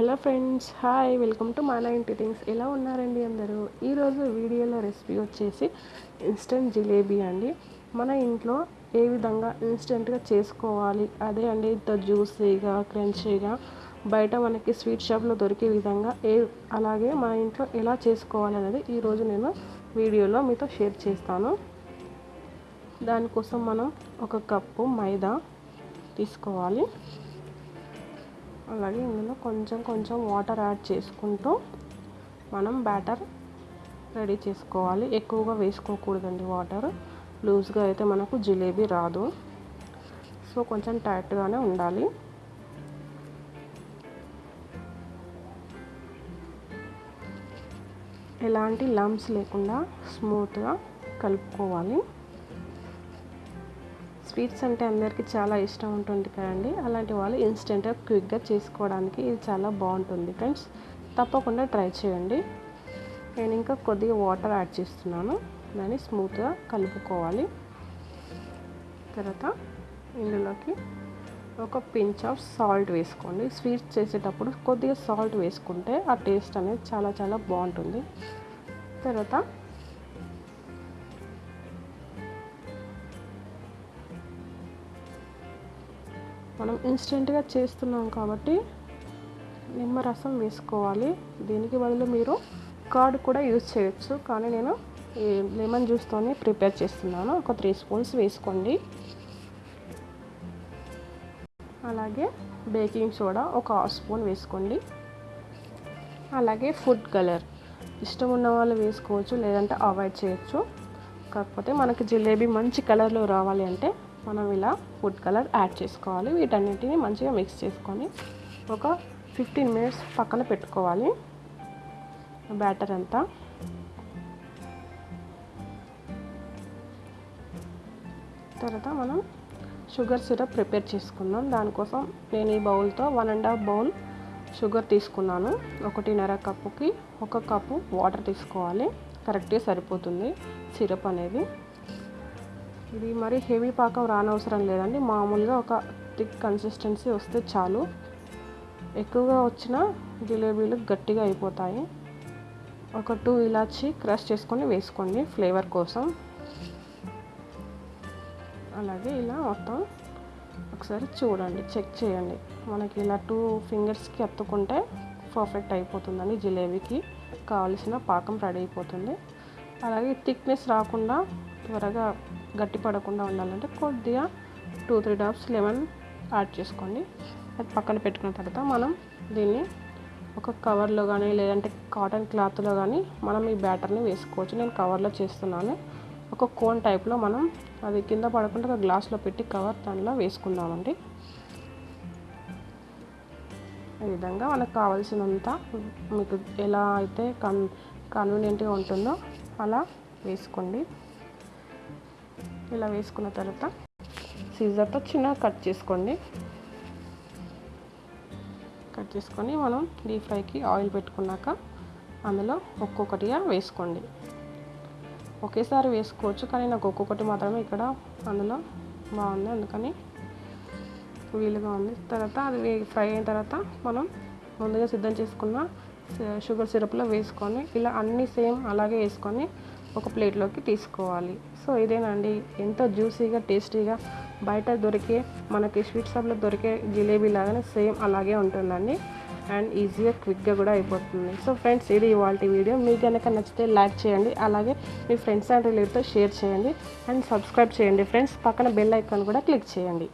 Hello friends hi welcome to మన ఇంటి things. ఎలా ఉన్నారండి అందరూ? ఈరోజు వీడియోలో రెసిపీ వచ్చేసి ఇన్స్టెంట్ జిలేబీ అండి. మన ఇంట్లో ఏ విధంగా ఇన్స్టెంట్గా చేసుకోవాలి? అదే అండి ఇంత జ్యూసీగా క్రంచీగా బయట మనకి స్వీట్ షాప్లో దొరికే విధంగా ఏ అలాగే మన ఇంట్లో ఎలా చేసుకోవాలి అనేది ఈరోజు నేను వీడియోలో మీతో షేర్ చేస్తాను. దానికోసం మనం ఒక కప్పు మైదా తీసుకోవాలి. అలాగే ఇందులో కొంచెం కొంచెం వాటర్ యాడ్ చేసుకుంటూ మనం బ్యాటర్ రెడీ చేసుకోవాలి. ఎక్కువగా వేసుకోకూడదండి వాటర్ లూజ్గా అయితే మనకు జిలేబీ రాదు. సో కొంచెం టైట్గానే ఉండాలి. ఎలాంటి లంప్స్ లేకుండా స్మూత్గా కలుపుకోవాలి. స్వీట్స్ అంటే అందరికీ చాలా ఇష్టం ఉంటుంది కదండి. అలాంటి వాళ్ళు ఇన్స్టెంట్గా క్విక్గా చేసుకోవడానికి ఇది చాలా బాగుంటుంది ఫ్రెండ్స్. తప్పకుండా ట్రై చేయండి. నేను ఇంకా కొద్దిగా వాటర్ యాడ్ చేస్తున్నాను. దాన్ని స్మూత్గా కలుపుకోవాలి. తర్వాత ఇందులోకి ఒక పించ్ ఆఫ్ సాల్ట్ వేసుకోండి. స్వీట్స్ చేసేటప్పుడు కొద్దిగా సాల్ట్ వేసుకుంటే ఆ టేస్ట్ అనేది చాలా చాలా బాగుంటుంది. తర్వాత మనం ఇన్స్టెంట్గా చేస్తున్నాం కాబట్టి నిమ్మరసం వేసుకోవాలి. దీనికి బదులు మీరు కర్డ్ కూడా యూజ్ చేయొచ్చు. కానీ నేను ఈ లెమన్ జ్యూస్తోనే ప్రిపేర్ చేస్తున్నాను. ఒక త్రీ స్పూన్స్ వేసుకోండి. అలాగే బేకింగ్ సోడా ఒక హాఫ్ స్పూన్ వేసుకోండి. అలాగే ఫుడ్ కలర్. ఇష్టం ఉన్న వాళ్ళు వేసుకోవచ్చు లేదంటే అవాయిడ్ చేయొచ్చు. కాకపోతే మనకి జిలేబీ మంచి కలర్లో రావాలి అంటే మనం ఇలా ఫుడ్ కలర్ యాడ్ చేసుకోవాలి. వీటన్నిటిని మంచిగా మిక్స్ చేసుకొని ఒక ఫిఫ్టీన్ మినిట్స్ పక్కన పెట్టుకోవాలి. బ్యాటర్ అంతా. తర్వాత మనం షుగర్ సిరప్ ప్రిపేర్ చేసుకుందాం. దానికోసం నేను ఈ బౌల్తో one and half bowl sugar తీసుకున్నాను. ఒకటిన్నర కప్పుకి ఒక కప్పు వాటర్ తీసుకోవాలి. కరెక్ట్గా సరిపోతుంది సిరప్ అనేది. ఇది మరి హెవీ పాకం రానవసరం లేదండి. మామూలుగా ఒక థిక్ కన్సిస్టెన్సీ వస్తే చాలు. ఎక్కువగా వచ్చిన జిలేబీలు గట్టిగా అయిపోతాయి. ఒక టూ ఇలాచి క్రష్ చేసుకొని వేసుకోండి ఫ్లేవర్ కోసం. అలాగే ఇలా మొత్తం ఒకసారి చూడండి చెక్ చేయండి. మనకి ఇలా టూ ఫింగర్స్కి అత్తుకుంటే పర్ఫెక్ట్ అయిపోతుందండి జిలేబీకి. కావలసిన పాకం రెడీ అయిపోతుంది. అలాగే థిక్నెస్ రాకుండా త్వరగా గట్టి పడకుండా ఉండాలంటే కొద్దిగా two three drops lemon add చేసుకోండి. అది పక్కన పెట్టుకున్న తర్వాత మనం దీన్ని ఒక కవర్లో కానీ లేదంటే కాటన్ క్లాత్లో కానీ మనం ఈ బ్యాటర్ని వేసుకోవచ్చు. నేను కవర్లో చేస్తున్నాను. ఒక కోన్ టైప్లో మనం అది కింద పడకుండా ఒక గ్లాస్లో పెట్టి కవర్ దానిలో వేసుకుందామండి. ఈ విధంగా మనకు కావాల్సినంత మీకు ఎలా అయితే కన్ కన్వీనియంట్గా ఉంటుందో అలా వేసుకోండి. ఇలా వేసుకున్న తర్వాత సీజర్తో చిన్నగా కట్ చేసుకోండి. కట్ చేసుకొని మనం డీప్ ఫ్రైకి ఆయిల్ పెట్టుకున్నాక అందులో ఒక్కొక్కటిగా వేసుకోండి. ఒకేసారి వేసుకోవచ్చు కానీ నాకు ఒక్కొక్కటి మాత్రమే ఇక్కడ అందులో బాగుంది. అందుకని వీలుగా ఉంది. తర్వాత అది ఫ్రై అయిన తర్వాత మనం ముందుగా సిద్ధం చేసుకున్న షుగర్ సిరప్లో వేసుకొని ఇలా అన్నీ సేమ్ అలాగే వేసుకొని ఒక ప్లేట్లోకి తీసుకోవాలి. సో ఇదేనండి. ఎంతో జ్యూసీగా టేస్టీగా బయట దొరికే మనకి స్వీట్ షాప్లో దొరికే జిలేబీ లాగానే సేమ్ అలాగే ఉంటుందండి. అండ్ ఈజీగా క్విక్గా కూడా అయిపోతుంది. సో ఫ్రెండ్స్ ఇది ఇవాళ వీడియో. మీకు కనుక నచ్చితే లైక్ చేయండి. అలాగే మీ ఫ్రెండ్స్ అండ్ రిలేటివ్తో షేర్ చేయండి. అండ్ సబ్స్క్రైబ్ చేయండి ఫ్రెండ్స్. పక్కన బెల్ ఐకాన్ కూడా క్లిక్ చేయండి.